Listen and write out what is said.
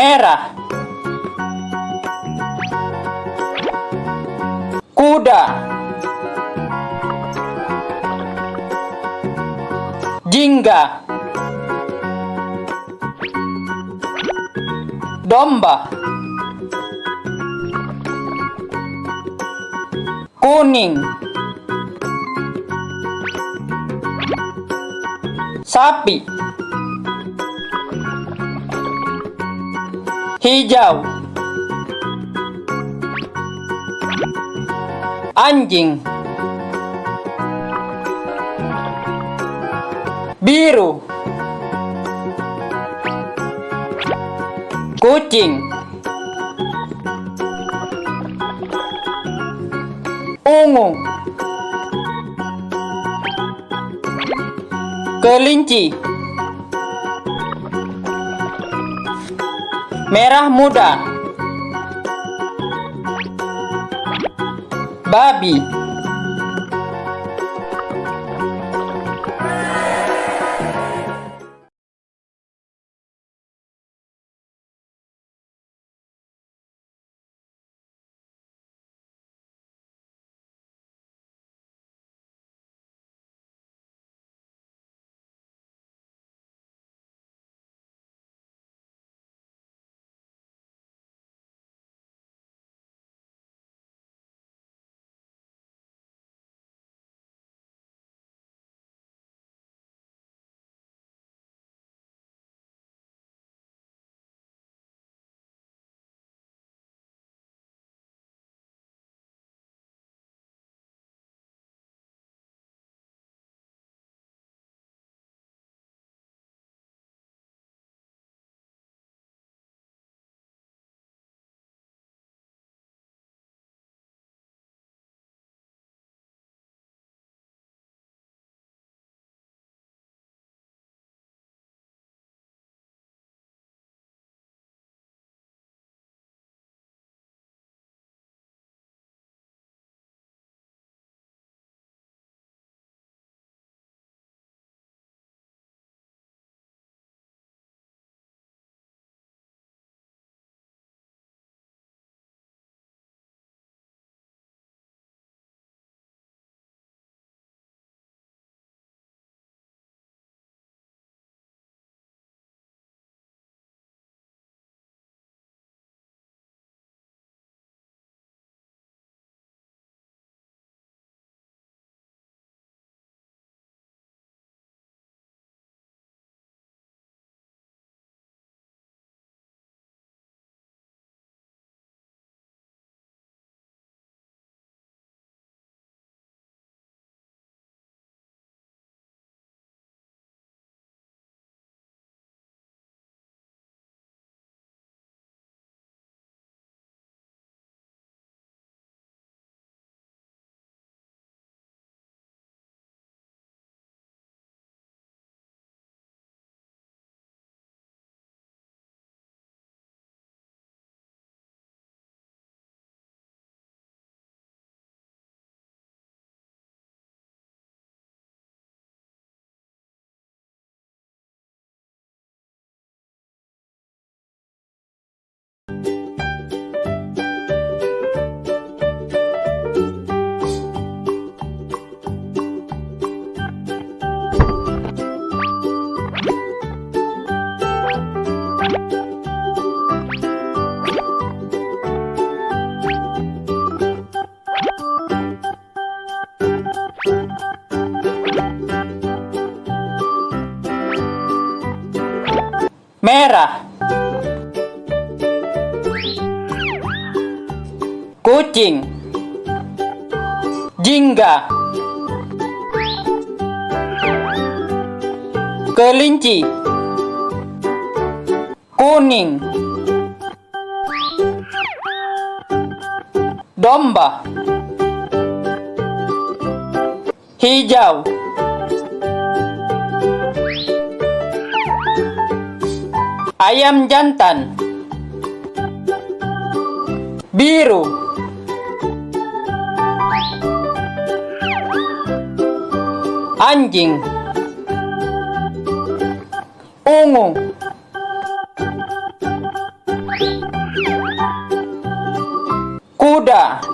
merah. Kuda. Jingga. Domba. Kuning. Sapi hijau. Anjing. Biru. Kucing. Ungu. Kelinci merah muda. Babi merah. Kucing. Jingga. Kelinci. Kuning. Domba. Hijau Ayam jantan. Biru. Anjing. Ungu. Kuda.